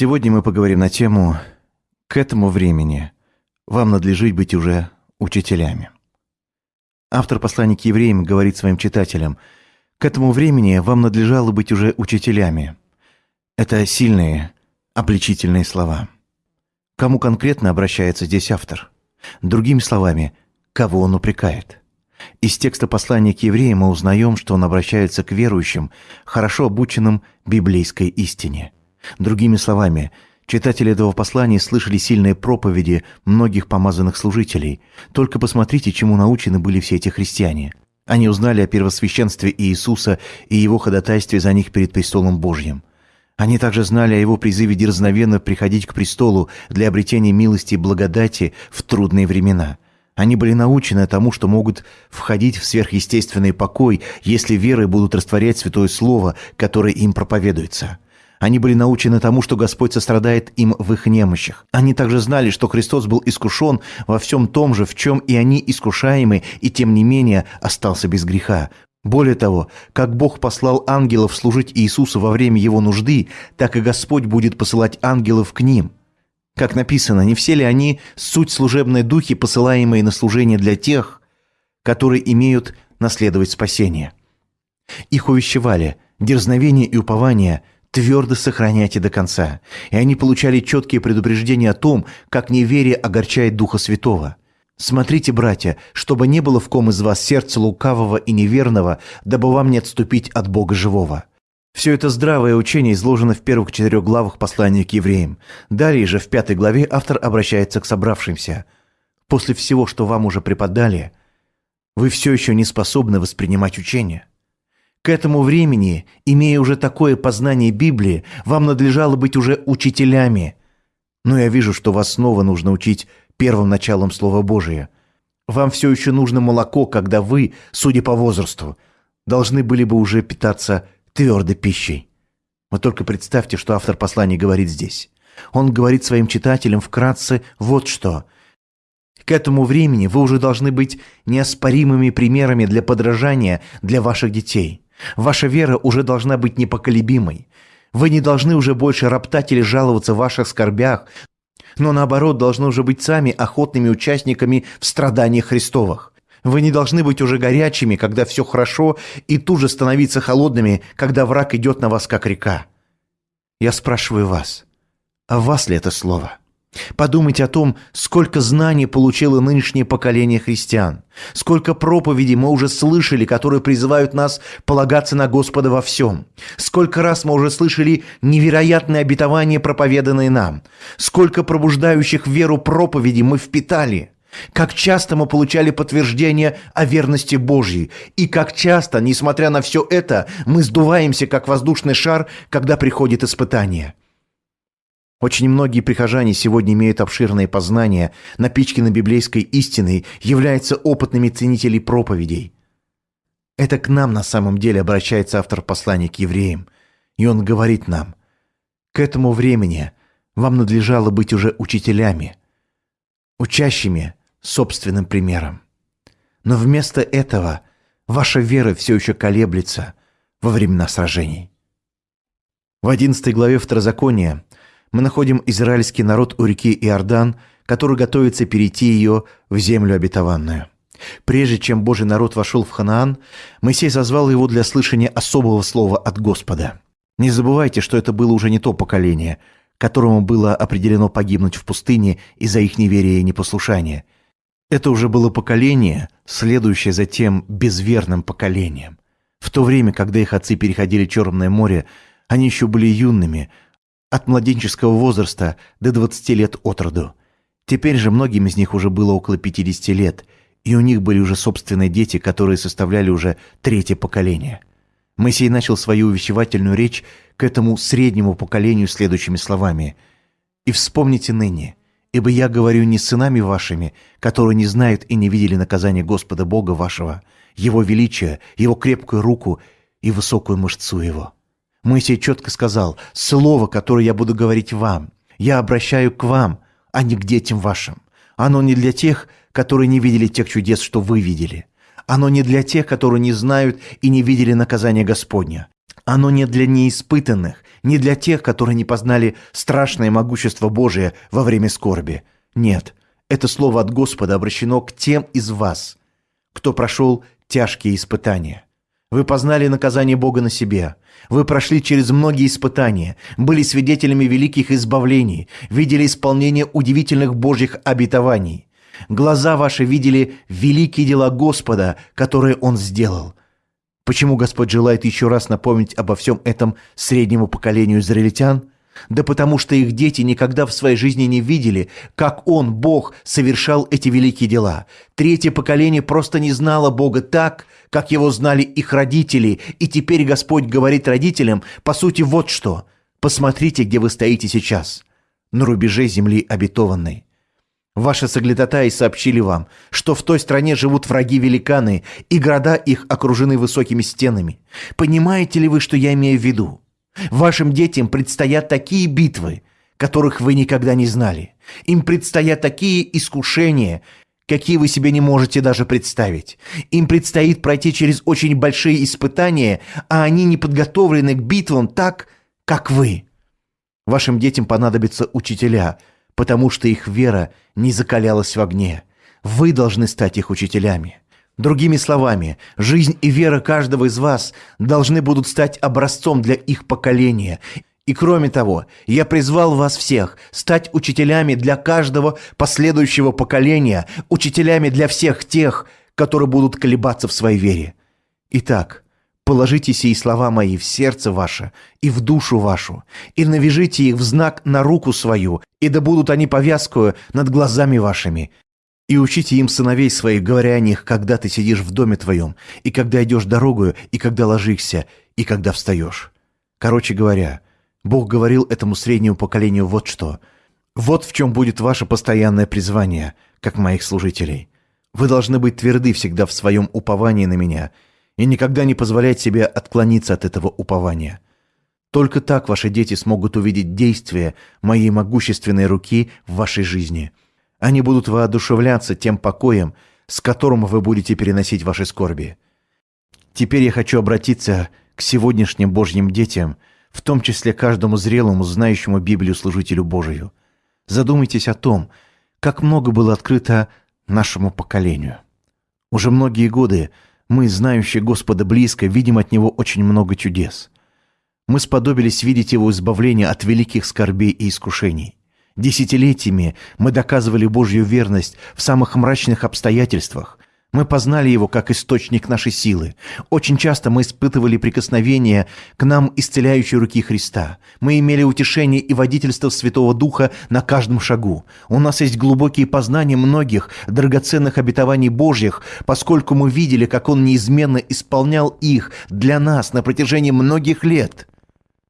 Сегодня мы поговорим на тему «К этому времени вам надлежит быть уже учителями». Автор послания к евреям говорит своим читателям «К этому времени вам надлежало быть уже учителями». Это сильные, обличительные слова. Кому конкретно обращается здесь автор? Другими словами, кого он упрекает? Из текста послания к евреям мы узнаем, что он обращается к верующим, хорошо обученным библейской истине – Другими словами, читатели этого послания слышали сильные проповеди многих помазанных служителей. Только посмотрите, чему научены были все эти христиане. Они узнали о первосвященстве Иисуса и его ходатайстве за них перед престолом Божьим. Они также знали о его призыве дерзновенно приходить к престолу для обретения милости и благодати в трудные времена. Они были научены тому, что могут входить в сверхъестественный покой, если верой будут растворять Святое Слово, которое им проповедуется – они были научены тому, что Господь сострадает им в их немощах. Они также знали, что Христос был искушен во всем том же, в чем и они искушаемы, и тем не менее остался без греха. Более того, как Бог послал ангелов служить Иисусу во время его нужды, так и Господь будет посылать ангелов к ним. Как написано, не все ли они суть служебной духи, посылаемые на служение для тех, которые имеют наследовать спасение? Их увещевали, дерзновение и упование – твердо сохраняйте до конца. И они получали четкие предупреждения о том, как неверие огорчает Духа Святого. Смотрите, братья, чтобы не было в ком из вас сердца лукавого и неверного, дабы вам не отступить от Бога живого. Все это здравое учение изложено в первых четырех главах послания к евреям. Далее же в пятой главе автор обращается к собравшимся. После всего, что вам уже преподали, вы все еще не способны воспринимать учение. К этому времени, имея уже такое познание Библии, вам надлежало быть уже учителями. Но я вижу, что вас снова нужно учить первым началом Слова Божия. Вам все еще нужно молоко, когда вы, судя по возрасту, должны были бы уже питаться твердой пищей. Вы только представьте, что автор послания говорит здесь. Он говорит своим читателям вкратце вот что. К этому времени вы уже должны быть неоспоримыми примерами для подражания для ваших детей – Ваша вера уже должна быть непоколебимой. Вы не должны уже больше роптать или жаловаться в ваших скорбях, но наоборот должны уже быть сами охотными участниками в страданиях Христовых. Вы не должны быть уже горячими, когда все хорошо, и тут же становиться холодными, когда враг идет на вас, как река. Я спрашиваю вас, а вас ли это слово?» Подумайте о том, сколько знаний получило нынешнее поколение христиан, сколько проповедей мы уже слышали, которые призывают нас полагаться на Господа во всем, сколько раз мы уже слышали невероятные обетования, проповеданные нам, сколько пробуждающих веру проповедей мы впитали – как часто мы получали подтверждение о верности Божьей, и как часто, несмотря на все это, мы сдуваемся, как воздушный шар, когда приходит испытание – очень многие прихожане сегодня имеют обширные познания, напичканы библейской истиной, являются опытными ценителей проповедей. Это к нам на самом деле обращается автор послания к евреям, и он говорит нам, «К этому времени вам надлежало быть уже учителями, учащими собственным примером. Но вместо этого ваша вера все еще колеблется во времена сражений». В 11 главе Второзакония мы находим израильский народ у реки Иордан, который готовится перейти ее в землю обетованную. Прежде чем Божий народ вошел в Ханаан, Моисей зазвал его для слышания особого слова от Господа. Не забывайте, что это было уже не то поколение, которому было определено погибнуть в пустыне из-за их неверия и непослушания. Это уже было поколение, следующее за тем безверным поколением. В то время, когда их отцы переходили Черное море, они еще были юными – от младенческого возраста до 20 лет от роду. Теперь же многим из них уже было около 50 лет, и у них были уже собственные дети, которые составляли уже третье поколение. Моисей начал свою увещевательную речь к этому среднему поколению следующими словами. «И вспомните ныне, ибо я говорю не с сынами вашими, которые не знают и не видели наказания Господа Бога вашего, Его величия, Его крепкую руку и высокую мышцу Его». Моисей четко сказал, «Слово, которое я буду говорить вам, я обращаю к вам, а не к детям вашим. Оно не для тех, которые не видели тех чудес, что вы видели. Оно не для тех, которые не знают и не видели наказания Господня. Оно не для неиспытанных, не для тех, которые не познали страшное могущество Божие во время скорби. Нет, это слово от Господа обращено к тем из вас, кто прошел тяжкие испытания. Вы познали наказание Бога на себе. Вы прошли через многие испытания, были свидетелями великих избавлений, видели исполнение удивительных Божьих обетований. Глаза ваши видели великие дела Господа, которые Он сделал. Почему Господь желает еще раз напомнить обо всем этом среднему поколению израильтян? Да потому что их дети никогда в своей жизни не видели, как Он, Бог, совершал эти великие дела. Третье поколение просто не знало Бога так, как его знали их родители, и теперь Господь говорит родителям, по сути, вот что. Посмотрите, где вы стоите сейчас, на рубеже земли обетованной. Ваши соглядатаи сообщили вам, что в той стране живут враги-великаны, и города их окружены высокими стенами. Понимаете ли вы, что я имею в виду? Вашим детям предстоят такие битвы, которых вы никогда не знали. Им предстоят такие искушения, какие вы себе не можете даже представить. Им предстоит пройти через очень большие испытания, а они не подготовлены к битвам так, как вы. Вашим детям понадобятся учителя – потому что их вера не закалялась в огне. Вы должны стать их учителями. Другими словами, жизнь и вера каждого из вас должны будут стать образцом для их поколения. И кроме того, я призвал вас всех стать учителями для каждого последующего поколения, учителями для всех тех, которые будут колебаться в своей вере. Итак, Положите сии слова мои в сердце ваше и в душу вашу, и навяжите их в знак на руку свою, и да будут они повязкою над глазами вашими. И учите им сыновей своих, говоря о них, когда ты сидишь в доме твоем, и когда идешь дорогою, и когда ложишься, и когда встаешь. Короче говоря, Бог говорил этому среднему поколению вот что. Вот в чем будет ваше постоянное призвание, как моих служителей. Вы должны быть тверды всегда в своем уповании на меня – и никогда не позволять себе отклониться от этого упования. Только так ваши дети смогут увидеть действие моей могущественной руки в вашей жизни. Они будут воодушевляться тем покоем, с которым вы будете переносить ваши скорби. Теперь я хочу обратиться к сегодняшним Божьим детям, в том числе каждому зрелому, знающему Библию служителю Божию. Задумайтесь о том, как много было открыто нашему поколению. Уже многие годы мы, знающие Господа близко, видим от Него очень много чудес. Мы сподобились видеть Его избавление от великих скорбей и искушений. Десятилетиями мы доказывали Божью верность в самых мрачных обстоятельствах, мы познали Его как источник нашей силы. Очень часто мы испытывали прикосновение к нам исцеляющей руки Христа. Мы имели утешение и водительство Святого Духа на каждом шагу. У нас есть глубокие познания многих драгоценных обетований Божьих, поскольку мы видели, как Он неизменно исполнял их для нас на протяжении многих лет.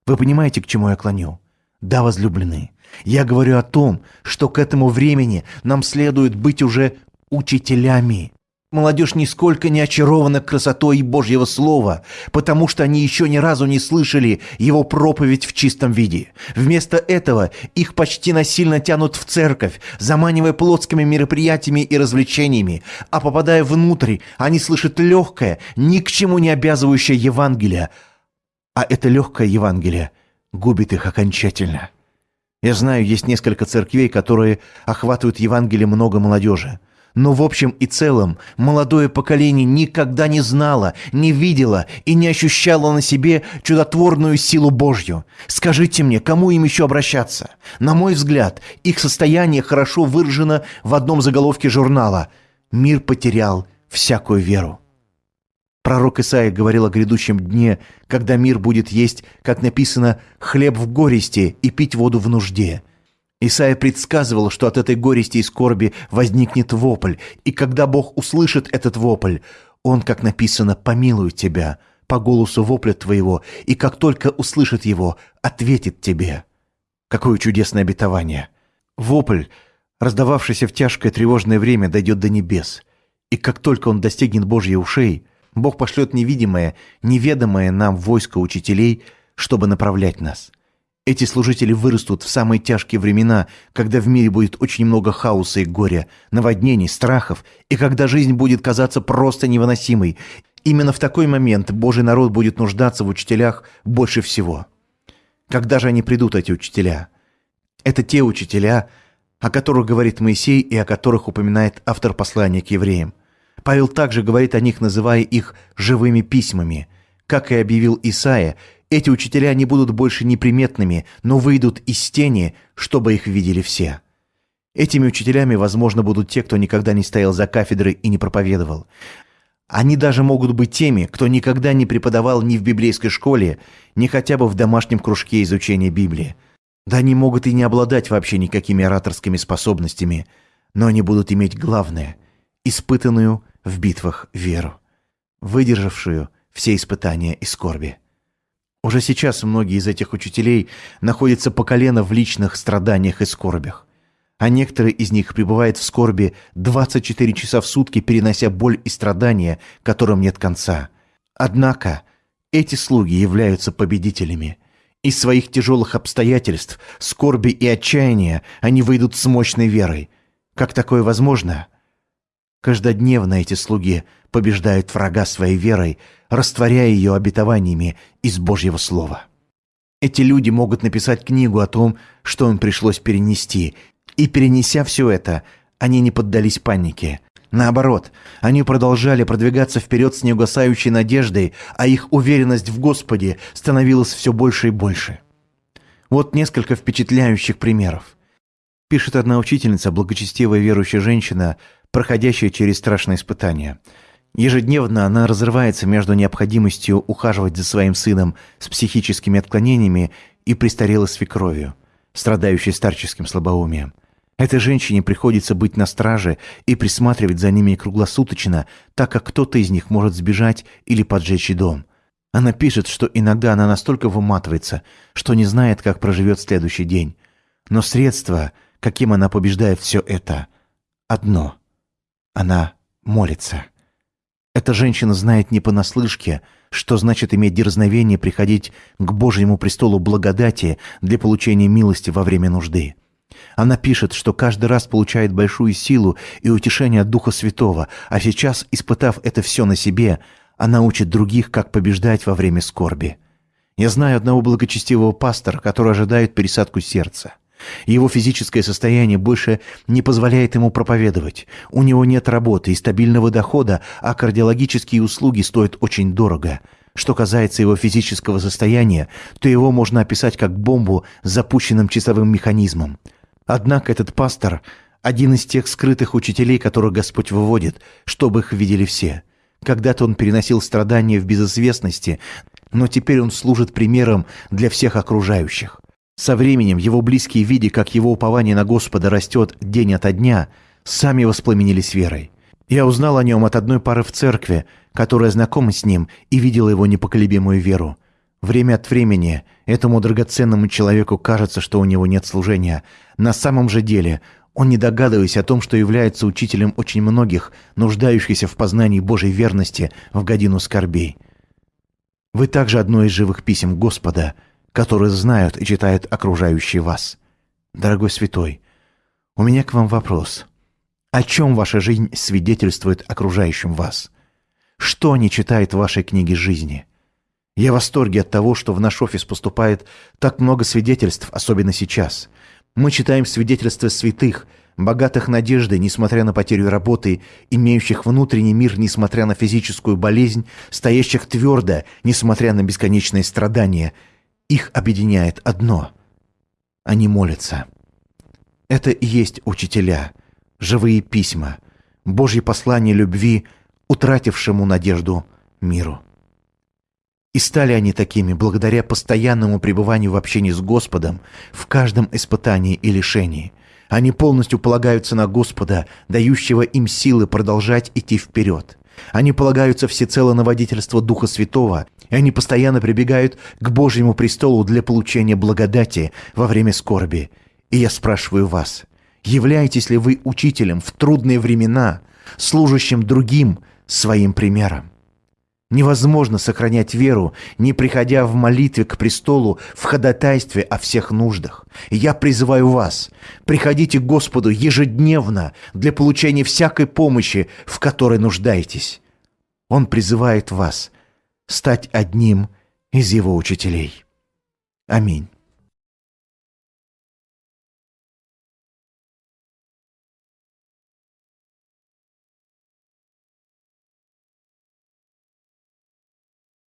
Вы понимаете, к чему я клоню? Да, возлюбленные, я говорю о том, что к этому времени нам следует быть уже учителями. Молодежь нисколько не очарована красотой Божьего Слова, потому что они еще ни разу не слышали его проповедь в чистом виде. Вместо этого их почти насильно тянут в церковь, заманивая плотскими мероприятиями и развлечениями, а попадая внутрь, они слышат легкое, ни к чему не обязывающее Евангелие, а это легкое Евангелие губит их окончательно. Я знаю, есть несколько церквей, которые охватывают Евангелие много молодежи. Но в общем и целом молодое поколение никогда не знало, не видело и не ощущало на себе чудотворную силу Божью. Скажите мне, кому им еще обращаться? На мой взгляд, их состояние хорошо выражено в одном заголовке журнала «Мир потерял всякую веру». Пророк Исаия говорил о грядущем дне, когда мир будет есть, как написано, «хлеб в горести и пить воду в нужде». Исаия предсказывал, что от этой горести и скорби возникнет вопль, и когда Бог услышит этот вопль, Он, как написано, помилует тебя по голосу вопля твоего, и как только услышит его, ответит тебе. Какое чудесное обетование! Вопль, раздававшийся в тяжкое тревожное время, дойдет до небес, и как только он достигнет Божьей ушей, Бог пошлет невидимое, неведомое нам войско учителей, чтобы направлять нас – эти служители вырастут в самые тяжкие времена, когда в мире будет очень много хаоса и горя, наводнений, страхов, и когда жизнь будет казаться просто невыносимой. Именно в такой момент Божий народ будет нуждаться в учителях больше всего. Когда же они придут, эти учителя? Это те учителя, о которых говорит Моисей и о которых упоминает автор послания к евреям. Павел также говорит о них, называя их «живыми письмами». Как и объявил Исаия, эти учителя не будут больше неприметными, но выйдут из тени, чтобы их видели все. Этими учителями, возможно, будут те, кто никогда не стоял за кафедрой и не проповедовал. Они даже могут быть теми, кто никогда не преподавал ни в библейской школе, ни хотя бы в домашнем кружке изучения Библии. Да они могут и не обладать вообще никакими ораторскими способностями, но они будут иметь главное – испытанную в битвах веру, выдержавшую все испытания и скорби. Уже сейчас многие из этих учителей находятся по колено в личных страданиях и скорбях а некоторые из них пребывают в скорби 24 часа в сутки, перенося боль и страдания, которым нет конца. Однако эти слуги являются победителями. Из своих тяжелых обстоятельств, скорби и отчаяния они выйдут с мощной верой. Как такое возможно? Каждодневно эти слуги побеждают врага своей верой, растворяя ее обетованиями из Божьего Слова. Эти люди могут написать книгу о том, что им пришлось перенести, и перенеся все это, они не поддались панике. Наоборот, они продолжали продвигаться вперед с неугасающей надеждой, а их уверенность в Господе становилась все больше и больше. Вот несколько впечатляющих примеров. Пишет одна учительница, благочестивая верующая женщина, проходящая через страшные испытания. Ежедневно она разрывается между необходимостью ухаживать за своим сыном с психическими отклонениями и престарелой свекровью, страдающей старческим слабоумием. Этой женщине приходится быть на страже и присматривать за ними круглосуточно, так как кто-то из них может сбежать или поджечь дом. Она пишет, что иногда она настолько выматывается, что не знает, как проживет следующий день. Но средство, каким она побеждает все это, одно. Она молится. Эта женщина знает не понаслышке, что значит иметь дерзновение приходить к Божьему престолу благодати для получения милости во время нужды. Она пишет, что каждый раз получает большую силу и утешение от Духа Святого, а сейчас, испытав это все на себе, она учит других, как побеждать во время скорби. Я знаю одного благочестивого пастора, который ожидает пересадку сердца. Его физическое состояние больше не позволяет ему проповедовать. У него нет работы и стабильного дохода, а кардиологические услуги стоят очень дорого. Что касается его физического состояния, то его можно описать как бомбу с запущенным часовым механизмом. Однако этот пастор – один из тех скрытых учителей, которых Господь выводит, чтобы их видели все. Когда-то он переносил страдания в безызвестности, но теперь он служит примером для всех окружающих. Со временем его близкие, видя, как его упование на Господа растет день ото дня, сами воспламенились верой. Я узнал о нем от одной пары в церкви, которая знакома с ним и видела его непоколебимую веру. Время от времени этому драгоценному человеку кажется, что у него нет служения. На самом же деле он, не догадываясь о том, что является учителем очень многих, нуждающихся в познании Божьей верности в годину скорбей. Вы также одно из живых писем Господа, которые знают и читают окружающие вас. Дорогой святой, у меня к вам вопрос. О чем ваша жизнь свидетельствует окружающим вас? Что они читают в вашей книге жизни? Я в восторге от того, что в наш офис поступает так много свидетельств, особенно сейчас. Мы читаем свидетельства святых, богатых надеждой, несмотря на потерю работы, имеющих внутренний мир, несмотря на физическую болезнь, стоящих твердо, несмотря на бесконечные страдания. Их объединяет одно – они молятся. Это и есть учителя, живые письма, Божье послание любви, утратившему надежду миру. И стали они такими благодаря постоянному пребыванию в общении с Господом в каждом испытании и лишении. Они полностью полагаются на Господа, дающего им силы продолжать идти вперед. Они полагаются всецело на водительство Духа Святого, и они постоянно прибегают к Божьему престолу для получения благодати во время скорби. И я спрашиваю вас, являетесь ли вы учителем в трудные времена, служащим другим своим примером? Невозможно сохранять веру, не приходя в молитве к престолу в ходатайстве о всех нуждах. я призываю вас, приходите к Господу ежедневно для получения всякой помощи, в которой нуждаетесь. Он призывает вас стать одним из его учителей. Аминь.